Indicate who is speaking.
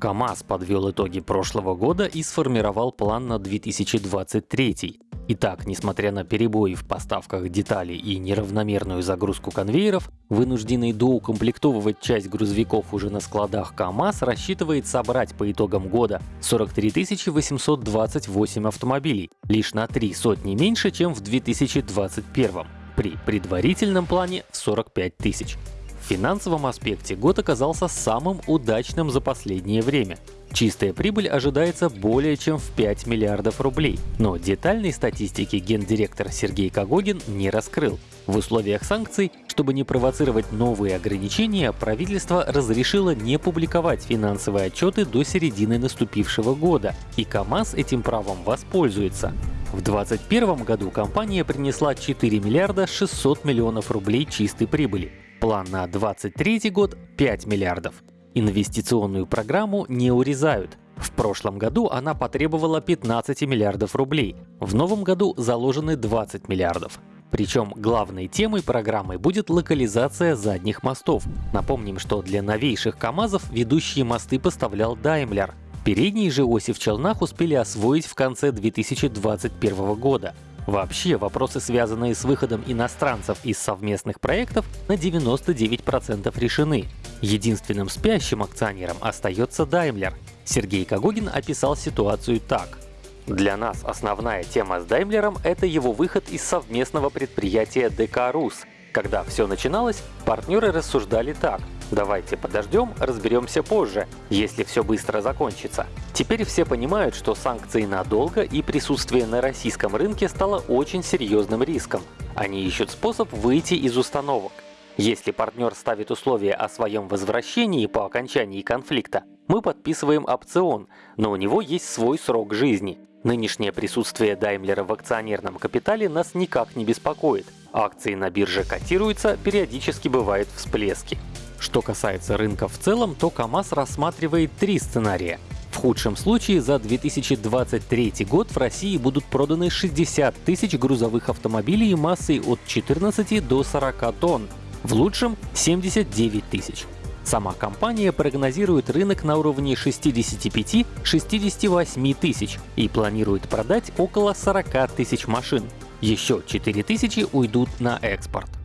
Speaker 1: КАМАЗ подвел итоги прошлого года и сформировал план на 2023. Итак, несмотря на перебои в поставках деталей и неравномерную загрузку конвейеров, вынужденный доукомплектовывать часть грузовиков уже на складах КАМАЗ рассчитывает собрать по итогам года 43 828 автомобилей, лишь на три сотни меньше, чем в 2021 при предварительном плане в 45 тысяч. Финансовом аспекте год оказался самым удачным за последнее время. Чистая прибыль ожидается более чем в 5 миллиардов рублей, но детальной статистики гендиректор Сергей Кагогин не раскрыл. В условиях санкций, чтобы не провоцировать новые ограничения, правительство разрешило не публиковать финансовые отчеты до середины наступившего года, и КАМАЗ этим правом воспользуется. В 2021 году компания принесла 4 миллиарда 600 миллионов рублей чистой прибыли. План на 2023 год — 5 миллиардов. Инвестиционную программу не урезают. В прошлом году она потребовала 15 миллиардов рублей. В новом году заложены 20 миллиардов. Причем главной темой программы будет локализация задних мостов. Напомним, что для новейших КАМАЗов ведущие мосты поставлял Daimler. Передние же оси в челнах успели освоить в конце 2021 года. Вообще, вопросы, связанные с выходом иностранцев из совместных проектов, на 99% решены. Единственным спящим акционером остается Daimler. Сергей Кагогин описал ситуацию так. Для нас основная тема с Даймлером — это его выход из совместного предприятия ДК «Рус». Когда все начиналось, партнеры рассуждали так — Давайте подождем, разберемся позже, если все быстро закончится. Теперь все понимают, что санкции надолго и присутствие на российском рынке стало очень серьезным риском. Они ищут способ выйти из установок. Если партнер ставит условия о своем возвращении по окончании конфликта, мы подписываем опцион, но у него есть свой срок жизни. Нынешнее присутствие Даймлера в акционерном капитале нас никак не беспокоит. Акции на бирже котируются, периодически бывают всплески. Что касается рынка в целом, то КАМАЗ рассматривает три сценария. В худшем случае за 2023 год в России будут проданы 60 тысяч грузовых автомобилей массой от 14 до 40 тонн, в лучшем — 79 тысяч. Сама компания прогнозирует рынок на уровне 65-68 тысяч и планирует продать около 40 тысяч машин. Еще 4 тысячи уйдут на экспорт.